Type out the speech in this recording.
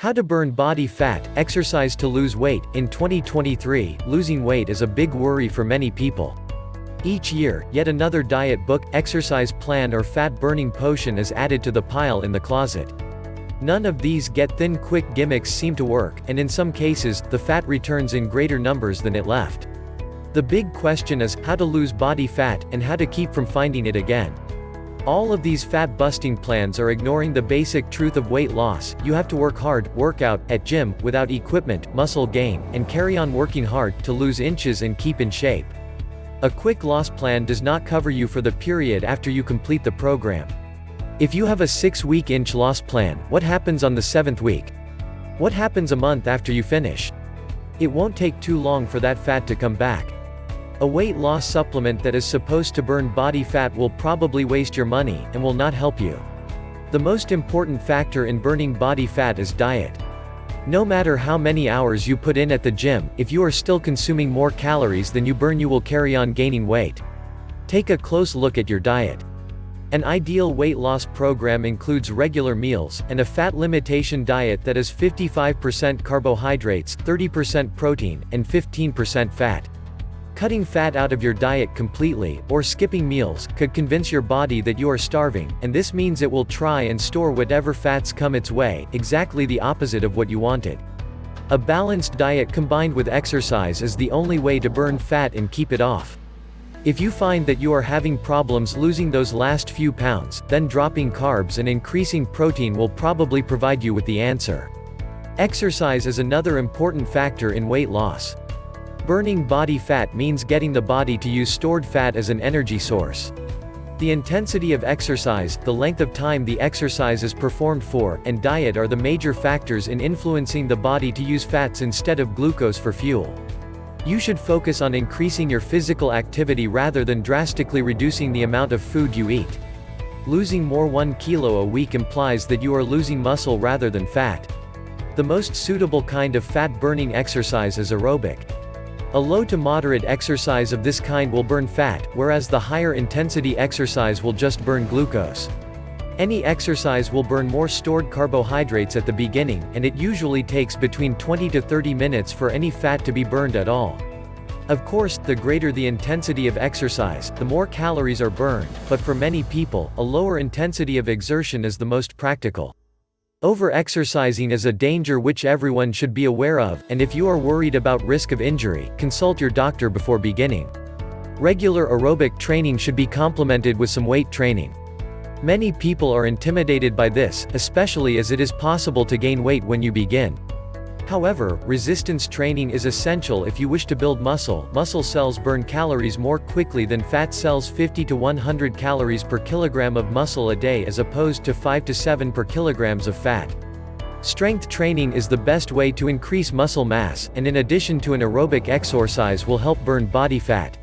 How to burn body fat, exercise to lose weight. In 2023, losing weight is a big worry for many people. Each year, yet another diet book, exercise plan or fat-burning potion is added to the pile in the closet. None of these get-thin quick gimmicks seem to work, and in some cases, the fat returns in greater numbers than it left. The big question is, how to lose body fat, and how to keep from finding it again. All of these fat-busting plans are ignoring the basic truth of weight loss, you have to work hard, work out, at gym, without equipment, muscle gain, and carry on working hard, to lose inches and keep in shape. A quick loss plan does not cover you for the period after you complete the program. If you have a 6-week inch loss plan, what happens on the 7th week? What happens a month after you finish? It won't take too long for that fat to come back. A weight loss supplement that is supposed to burn body fat will probably waste your money, and will not help you. The most important factor in burning body fat is diet. No matter how many hours you put in at the gym, if you are still consuming more calories than you burn you will carry on gaining weight. Take a close look at your diet. An ideal weight loss program includes regular meals, and a fat limitation diet that is 55% carbohydrates, 30% protein, and 15% fat. Cutting fat out of your diet completely, or skipping meals, could convince your body that you are starving, and this means it will try and store whatever fats come its way, exactly the opposite of what you wanted. A balanced diet combined with exercise is the only way to burn fat and keep it off. If you find that you are having problems losing those last few pounds, then dropping carbs and increasing protein will probably provide you with the answer. Exercise is another important factor in weight loss. Burning body fat means getting the body to use stored fat as an energy source. The intensity of exercise, the length of time the exercise is performed for, and diet are the major factors in influencing the body to use fats instead of glucose for fuel. You should focus on increasing your physical activity rather than drastically reducing the amount of food you eat. Losing more 1 kilo a week implies that you are losing muscle rather than fat. The most suitable kind of fat-burning exercise is aerobic. A low to moderate exercise of this kind will burn fat, whereas the higher intensity exercise will just burn glucose. Any exercise will burn more stored carbohydrates at the beginning, and it usually takes between 20 to 30 minutes for any fat to be burned at all. Of course, the greater the intensity of exercise, the more calories are burned, but for many people, a lower intensity of exertion is the most practical. Over-exercising is a danger which everyone should be aware of, and if you are worried about risk of injury, consult your doctor before beginning. Regular aerobic training should be complemented with some weight training. Many people are intimidated by this, especially as it is possible to gain weight when you begin. However, resistance training is essential if you wish to build muscle. Muscle cells burn calories more quickly than fat cells 50 to 100 calories per kilogram of muscle a day as opposed to 5 to 7 per kilograms of fat. Strength training is the best way to increase muscle mass, and in addition to an aerobic exercise will help burn body fat.